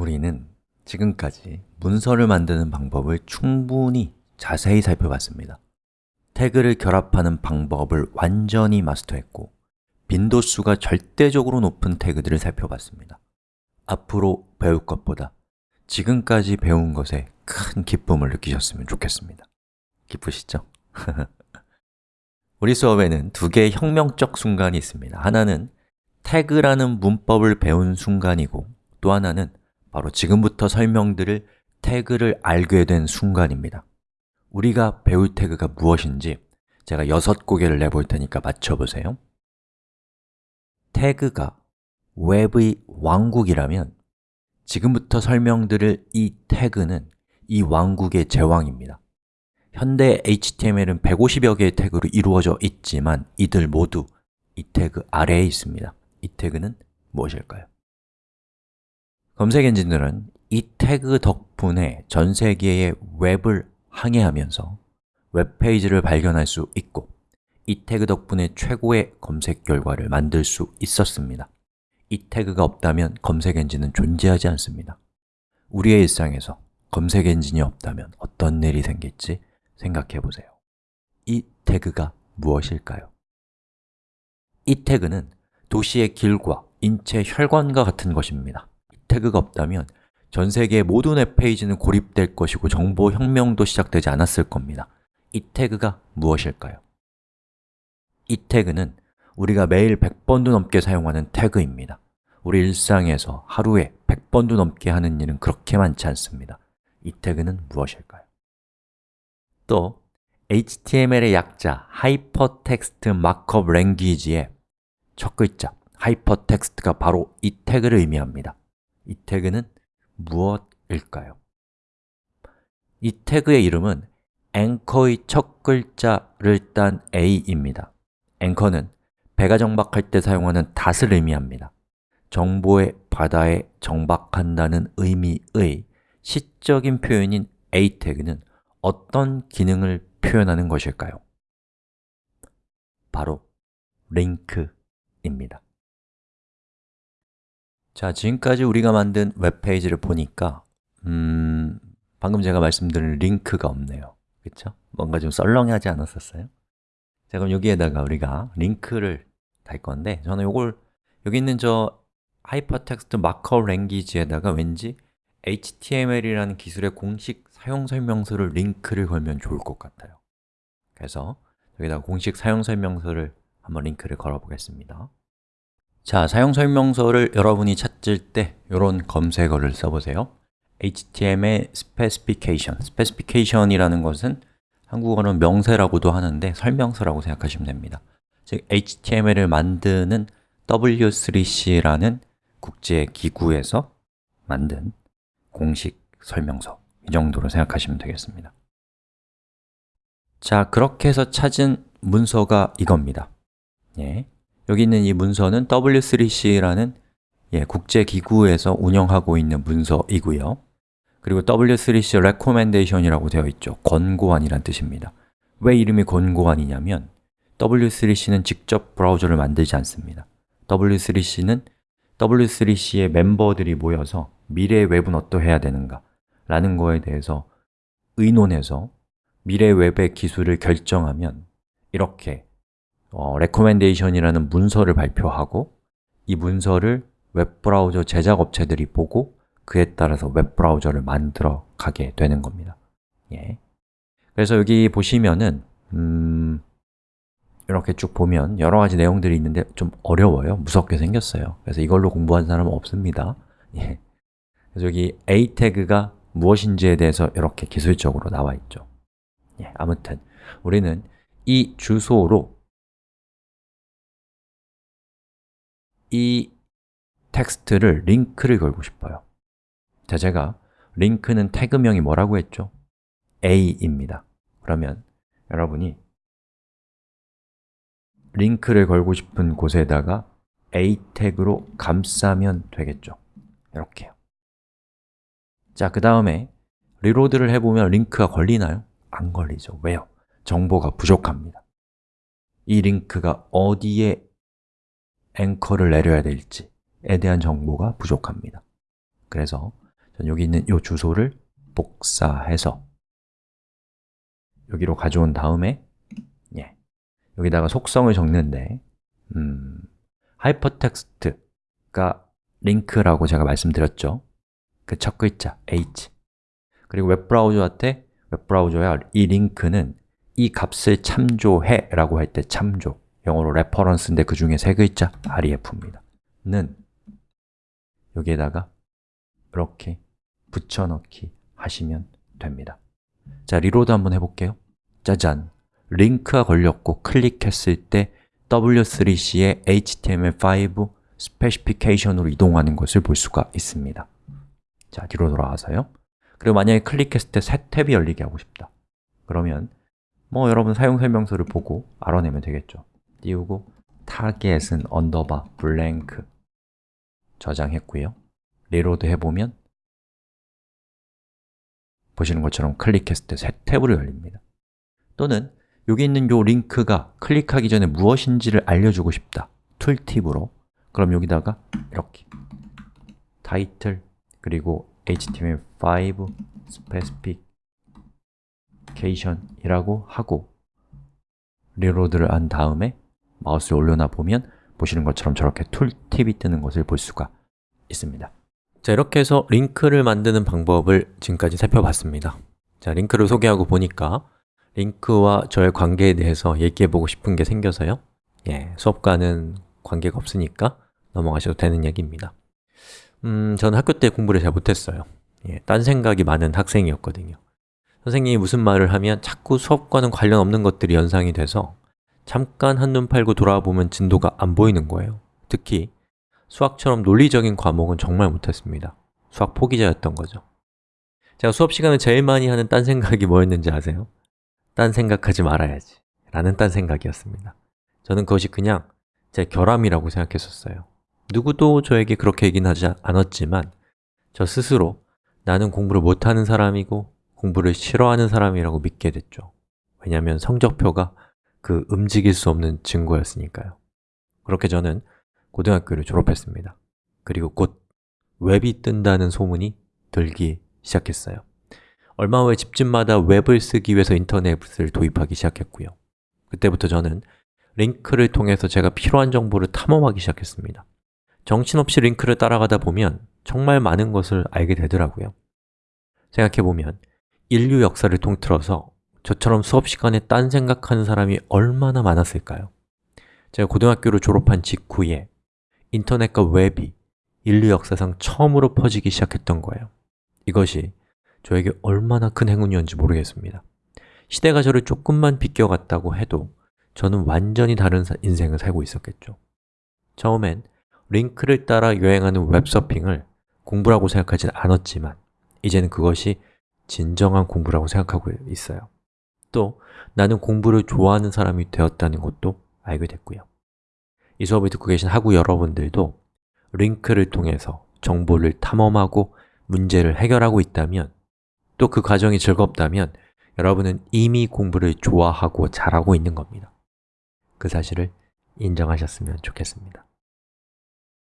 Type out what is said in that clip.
우리는 지금까지 문서를 만드는 방법을 충분히 자세히 살펴봤습니다. 태그를 결합하는 방법을 완전히 마스터했고 빈도수가 절대적으로 높은 태그들을 살펴봤습니다. 앞으로 배울 것보다 지금까지 배운 것에 큰 기쁨을 느끼셨으면 좋겠습니다. 기쁘시죠? 우리 수업에는 두 개의 혁명적 순간이 있습니다. 하나는 태그라는 문법을 배운 순간이고 또 하나는 바로 지금부터 설명드릴 태그를 알게 된 순간입니다. 우리가 배울 태그가 무엇인지 제가 여섯 고개를 내볼 테니까 맞춰보세요. 태그가 웹의 왕국이라면 지금부터 설명드릴 이 태그는 이 왕국의 제왕입니다. 현대 HTML은 150여 개의 태그로 이루어져 있지만 이들 모두 이 태그 아래에 있습니다. 이 태그는 무엇일까요? 검색 엔진들은 이 태그 덕분에 전 세계의 웹을 항해하면서 웹페이지를 발견할 수 있고 이 태그 덕분에 최고의 검색 결과를 만들 수 있었습니다. 이 태그가 없다면 검색 엔진은 존재하지 않습니다. 우리의 일상에서 검색 엔진이 없다면 어떤 일이 생길지 생각해 보세요. 이 태그가 무엇일까요? 이 태그는 도시의 길과 인체 혈관과 같은 것입니다. 이 태그가 없다면 전 세계의 모든 웹페이지는 고립될 것이고 정보 혁명도 시작되지 않았을 겁니다 이 태그가 무엇일까요? 이 태그는 우리가 매일 100번도 넘게 사용하는 태그입니다 우리 일상에서 하루에 100번도 넘게 하는 일은 그렇게 많지 않습니다 이 태그는 무엇일까요? 또 HTML의 약자 Hypertext Markup Language의 첫 글자 하이퍼텍스트가 바로 이 태그를 의미합니다 이 태그는 무엇일까요? 이 태그의 이름은 앵커의 첫 글자를 딴 A입니다 앵커는 배가 정박할 때 사용하는 닻을 의미합니다 정보의 바다에 정박한다는 의미의 시적인 표현인 A 태그는 어떤 기능을 표현하는 것일까요? 바로 링크입니다 자, 지금까지 우리가 만든 웹페이지를 보니까 음, 방금 제가 말씀드린 링크가 없네요 그렇죠? 뭔가 좀 썰렁하지 않았었어요? 자, 그럼 여기에다가 우리가 링크를 달 건데 저는 이걸 여기 있는 저 Hypertext Markup Language에다가 왠지 HTML이라는 기술의 공식 사용 설명서를 링크를 걸면 좋을 것 같아요 그래서 여기다가 공식 사용 설명서를 한번 링크를 걸어 보겠습니다 자, 사용 설명서를 여러분이 찾을 때 이런 검색어를 써보세요. HTML specification, specification이라는 것은 한국어는 명세라고도 하는데 설명서라고 생각하시면 됩니다. 즉, HTML을 만드는 W3C라는 국제 기구에서 만든 공식 설명서. 이 정도로 생각하시면 되겠습니다. 자, 그렇게 해서 찾은 문서가 이겁니다. 예. 여기 있는 이 문서는 W3C라는 예, 국제기구에서 운영하고 있는 문서이고요. 그리고 W3C Recommendation이라고 되어 있죠. 권고안이란 뜻입니다. 왜 이름이 권고안이냐면 W3C는 직접 브라우저를 만들지 않습니다. W3C는 W3C의 멤버들이 모여서 미래의 웹은 어떠해야 되는가 라는 거에 대해서 의논해서 미래 웹의 기술을 결정하면 이렇게 어, recommendation이라는 문서를 발표하고 이 문서를 웹브라우저 제작업체들이 보고 그에 따라서 웹브라우저를 만들어 가게 되는 겁니다. 예. 그래서 여기 보시면은 음, 이렇게 쭉 보면 여러 가지 내용들이 있는데 좀 어려워요. 무섭게 생겼어요. 그래서 이걸로 공부한 사람은 없습니다. 예. 그래서 여기 a 태그가 무엇인지에 대해서 이렇게 기술적으로 나와 있죠. 예, 아무튼 우리는 이 주소로 이 텍스트를 링크를 걸고 싶어요 자, 제가 링크는 태그명이 뭐라고 했죠? a입니다 그러면 여러분이 링크를 걸고 싶은 곳에다가 a 태그로 감싸면 되겠죠 이렇게요 자, 그 다음에 reload를 해보면 링크가 걸리나요? 안 걸리죠. 왜요? 정보가 부족합니다 이 링크가 어디에 앵커를 내려야 될지에 대한 정보가 부족합니다. 그래서 전 여기 있는 이 주소를 복사해서 여기로 가져온 다음에 예, 여기다가 속성을 적는데 음, 하이퍼텍스트가 링크라고 제가 말씀드렸죠? 그 첫 글자 h. 그리고 웹브라우저한테 웹브라우저야 이 링크는 이 값을 참조해 라고 할 때 참조 영어로 reference인데 그 중에 세 글자 ref입니다. 는 여기에다가 이렇게 붙여넣기 하시면 됩니다. 자, reload 한번 해볼게요. 짜잔! 링크가 걸렸고 클릭했을 때 W3C의 HTML5 specification으로 이동하는 것을 볼 수가 있습니다. 자, 뒤로 돌아와서요. 그리고 만약에 클릭했을 때 새 탭이 열리게 하고 싶다. 그러면 뭐 여러분 사용 설명서를 보고 알아내면 되겠죠 띄우고 target은 언더바 blank 저장했고요. reload 해보면 보시는 것처럼 클릭했을 때 새 탭으로 열립니다. 또는 여기 있는 이 링크가 클릭하기 전에 무엇인지를 알려주고 싶다. tooltip으로. 그럼 여기다가 이렇게 타이틀 그리고 HTML5 specification이라고 하고 reload를 한 다음에 마우스를 올려놔 보면 보시는 것처럼 저렇게 tooltip이 뜨는 것을 볼 수가 있습니다. 자, 이렇게 해서 링크를 만드는 방법을 지금까지 살펴봤습니다. 자, 링크를 소개하고 보니까 링크와 저의 관계에 대해서 얘기해보고 싶은 게 생겨서요. 예, 수업과는 관계가 없으니까 넘어가셔도 되는 얘기입니다. 음, 저는 학교 때 공부를 잘 못했어요. 예, 딴 생각이 많은 학생이었거든요. 선생님이 무슨 말을 하면 자꾸 수업과는 관련 없는 것들이 연상이 돼서 잠깐 한눈 팔고 돌아보면 진도가 안 보이는 거예요. 특히 수학처럼 논리적인 과목은 정말 못했습니다. 수학 포기자였던 거죠. 제가 수업 시간에 제일 많이 하는 딴 생각이 뭐였는지 아세요? 딴 생각하지 말아야지. 라는 딴 생각이었습니다. 저는 그것이 그냥 제 결함이라고 생각했었어요. 누구도 저에게 그렇게 얘기는 하지 않았지만 저 스스로 나는 공부를 못하는 사람이고 공부를 싫어하는 사람이라고 믿게 됐죠. 왜냐하면 성적표가 그 움직일 수 없는 증거였으니까요. 그렇게 저는 고등학교를 졸업했습니다. 그리고 곧 웹이 뜬다는 소문이 들기 시작했어요. 얼마 후에 집집마다 웹을 쓰기 위해서 인터넷을 도입하기 시작했고요. 그때부터 저는 링크를 통해서 제가 필요한 정보를 탐험하기 시작했습니다. 정신없이 링크를 따라가다 보면 정말 많은 것을 알게 되더라고요. 생각해보면 인류 역사를 통틀어서 저처럼 수업 시간에 딴 생각하는 사람이 얼마나 많았을까요? 제가 고등학교를 졸업한 직후에 인터넷과 웹이 인류 역사상 처음으로 퍼지기 시작했던 거예요. 이것이 저에게 얼마나 큰 행운이었는지 모르겠습니다. 시대가 저를 조금만 비껴갔다고 해도 저는 완전히 다른 인생을 살고 있었겠죠. 처음엔 링크를 따라 여행하는 웹서핑을 공부라고 생각하진 않았지만 이제는 그것이 진정한 공부라고 생각하고 있어요 또 나는 공부를 좋아하는 사람이 되었다는 것도 알게 됐고요. 이 수업을 듣고 계신 학우 여러분들도 링크를 통해서 정보를 탐험하고 문제를 해결하고 있다면 또 그 과정이 즐겁다면 여러분은 이미 공부를 좋아하고 잘하고 있는 겁니다. 그 사실을 인정하셨으면 좋겠습니다